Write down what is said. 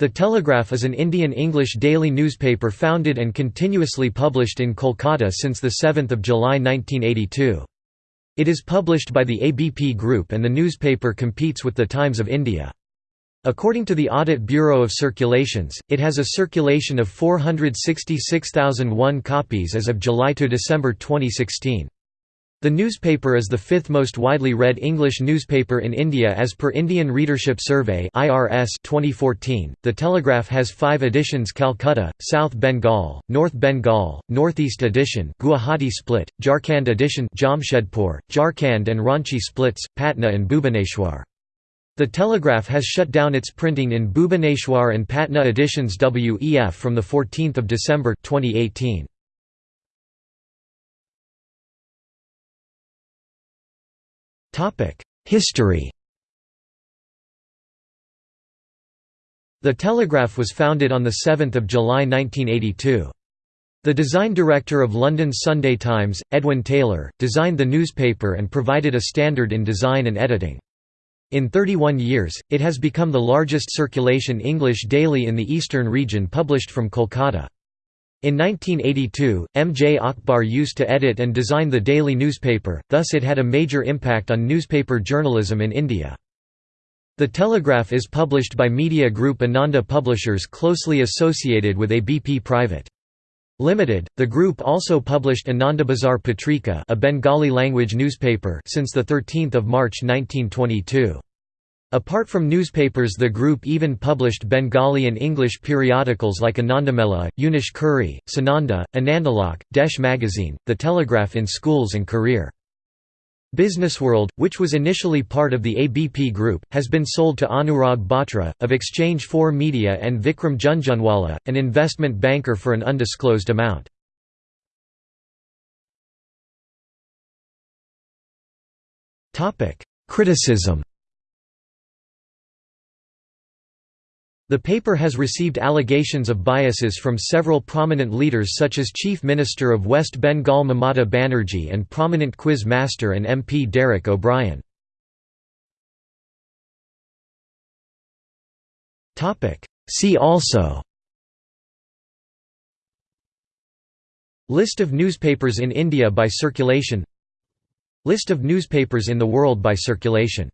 The Telegraph is an Indian English daily newspaper founded and continuously published in Kolkata since 7 July 1982. It is published by the ABP Group and the newspaper competes with The Times of India. According to the Audit Bureau of Circulations, it has a circulation of 466,001 copies as of July to December 2016. The newspaper is the fifth most widely read English newspaper in India as per Indian Readership Survey (IRS) 2014. The Telegraph has 5 editions: Calcutta, South Bengal, North Bengal, Northeast edition, Guwahati split, Jharkhand edition, Jamshedpur, Jharkhand and Ranchi splits, Patna and Bhubaneswar. The Telegraph has shut down its printing in Bhubaneswar and Patna editions WEF from the 14th of December 2018. History The Telegraph was founded on 7 July 1982. The design director of London's Sunday Times, Edwin Taylor, designed the newspaper and provided a standard in design and editing. In 31 years, it has become the largest circulation English daily in the eastern region published from Kolkata. In 1982, M. J. Akbar used to edit and design the daily newspaper, thus it had a major impact on newspaper journalism in India. The Telegraph is published by media group Ananda Publishers closely associated with ABP Private. Limited, the group also published Anandabazar Patrika a Bengali language newspaper since 13 March 1922. Apart from newspapers the group even published Bengali and English periodicals like Anandamela, Unish Kuri, Sananda, Anandalok, Desh magazine, The Telegraph in schools and career. Businessworld, which was initially part of the ABP Group, has been sold to Anurag Batra, of Exchange 4 Media and Vikram Jhunjhunwala, an investment banker for an undisclosed amount. Criticism The paper has received allegations of biases from several prominent leaders such as Chief Minister of West Bengal Mamata Banerjee and prominent quiz master and MP Derek O'Brien. See also List of newspapers in India by circulation List of newspapers in the world by circulation